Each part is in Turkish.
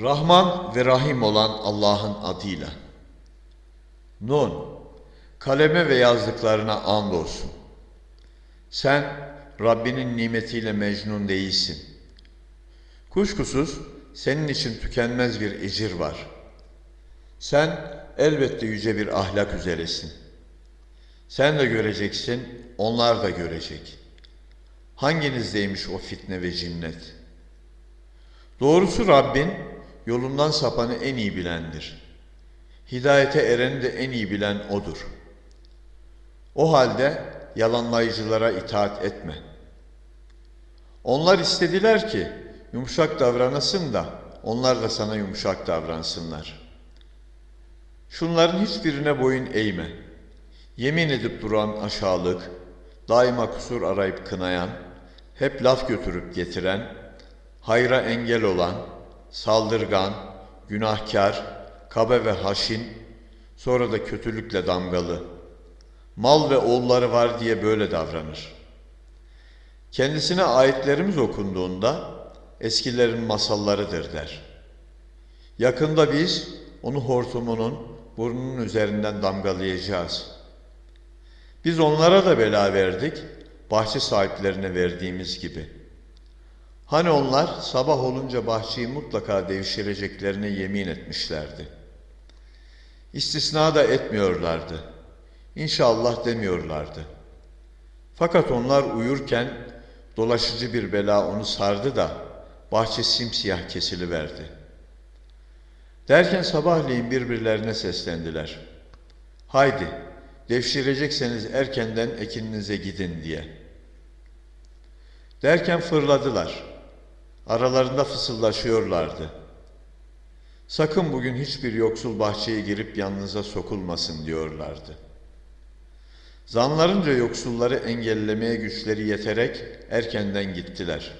Rahman ve Rahim olan Allah'ın adıyla. Nun, kaleme ve yazdıklarına andolsun. Sen Rabbinin nimetiyle mecnun değilsin. Kuşkusuz senin için tükenmez bir ecir var. Sen elbette yüce bir ahlak üzeresin. Sen de göreceksin, onlar da görecek. Hanginizdeymiş o fitne ve cinnet? Doğrusu Rabbin yolundan sapanı en iyi bilendir. Hidayete ereni de en iyi bilen O'dur. O halde yalanlayıcılara itaat etme. Onlar istediler ki yumuşak davranasın da onlar da sana yumuşak davransınlar. Şunların hiçbirine boyun eğme. Yemin edip duran aşağılık, daima kusur arayıp kınayan, hep laf götürüp getiren, hayra engel olan, saldırgan, günahkar, kabe ve haşin, sonra da kötülükle damgalı. Mal ve oğulları var diye böyle davranır. Kendisine ayetlerimiz okunduğunda eskilerin masallarıdır der. Yakında biz onu hortumunun burnunun üzerinden damgalayacağız. Biz onlara da bela verdik, bahçe sahiplerine verdiğimiz gibi. Hani onlar sabah olunca bahçeyi mutlaka devşireceklerine yemin etmişlerdi. İstisna da etmiyorlardı. İnşallah demiyorlardı. Fakat onlar uyurken dolaşıcı bir bela onu sardı da bahçe simsiyah kesiliverdi. Derken sabahleyin birbirlerine seslendiler. Haydi devşirecekseniz erkenden ekininize gidin diye. Derken fırladılar. Aralarında fısıldaşıyorlardı. Sakın bugün hiçbir yoksul bahçeye girip yanınıza sokulmasın diyorlardı. Zanlarınca yoksulları engellemeye güçleri yeterek erkenden gittiler.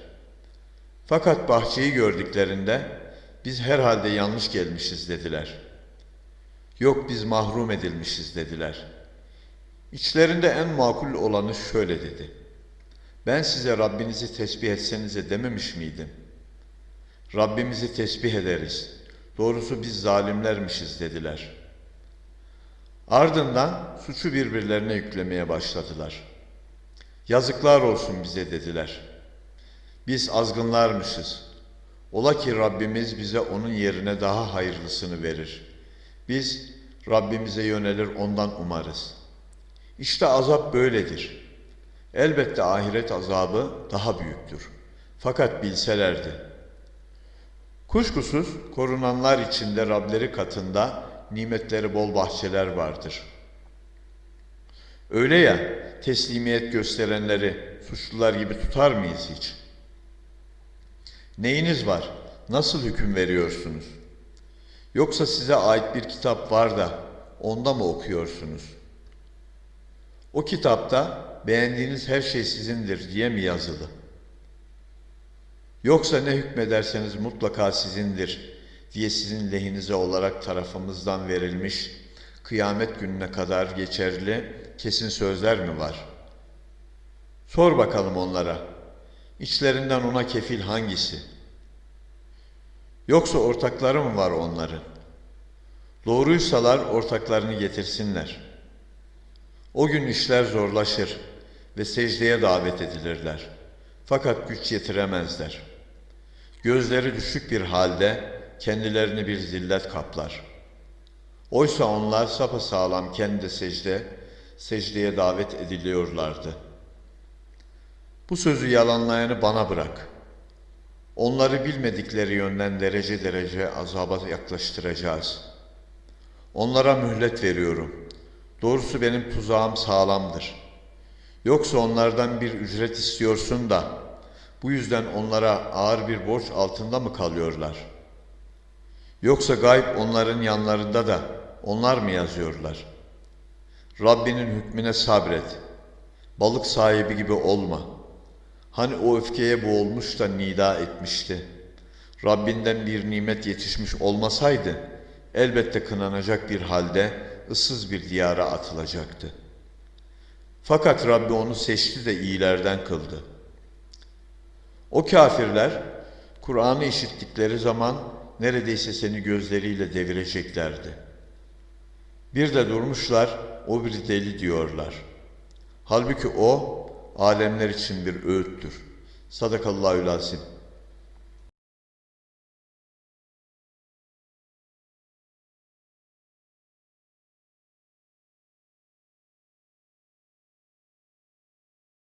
Fakat bahçeyi gördüklerinde biz herhalde yanlış gelmişiz dediler. Yok biz mahrum edilmişiz dediler. İçlerinde en makul olanı şöyle dedi. Ben size Rabbinizi tesbih etsenize dememiş miydim? Rabbimizi tesbih ederiz. Doğrusu biz zalimlermişiz dediler. Ardından suçu birbirlerine yüklemeye başladılar. Yazıklar olsun bize dediler. Biz azgınlarmışız. Ola ki Rabbimiz bize onun yerine daha hayırlısını verir. Biz Rabbimize yönelir ondan umarız. İşte azap böyledir. Elbette ahiret azabı daha büyüktür. Fakat bilselerdi. Kuşkusuz korunanlar içinde Rableri katında nimetleri bol bahçeler vardır. Öyle ya teslimiyet gösterenleri suçlular gibi tutar mıyız hiç? Neyiniz var? Nasıl hüküm veriyorsunuz? Yoksa size ait bir kitap var da onda mı okuyorsunuz? O kitapta beğendiğiniz her şey sizindir diye mi yazılı? Yoksa ne hükmederseniz mutlaka sizindir diye sizin lehinize olarak tarafımızdan verilmiş kıyamet gününe kadar geçerli kesin sözler mi var? Sor bakalım onlara. İçlerinden ona kefil hangisi? Yoksa ortakları mı var onların? Doğruysalar ortaklarını getirsinler. O gün işler zorlaşır ve secdeye davet edilirler. Fakat güç yetiremezler. Gözleri düşük bir halde kendilerini bir zillet kaplar. Oysa onlar sapasağlam kendi secde, secdeye davet ediliyorlardı. Bu sözü yalanlayanı bana bırak. Onları bilmedikleri yönden derece derece azaba yaklaştıracağız. Onlara mühlet veriyorum. Doğrusu benim tuzağım sağlamdır. Yoksa onlardan bir ücret istiyorsun da bu yüzden onlara ağır bir borç altında mı kalıyorlar? Yoksa gayb onların yanlarında da onlar mı yazıyorlar? Rabbinin hükmüne sabret. Balık sahibi gibi olma. Hani o öfkeye boğulmuş da nida etmişti. Rabbinden bir nimet yetişmiş olmasaydı elbette kınanacak bir halde ıssız bir diyara atılacaktı. Fakat Rabbi onu seçti de iyilerden kıldı. O kafirler Kur'an'ı işittikleri zaman neredeyse seni gözleriyle devireceklerdi. Bir de durmuşlar, o bir deli diyorlar. Halbuki o, alemler için bir öğüttür. Sadakallahü lazim.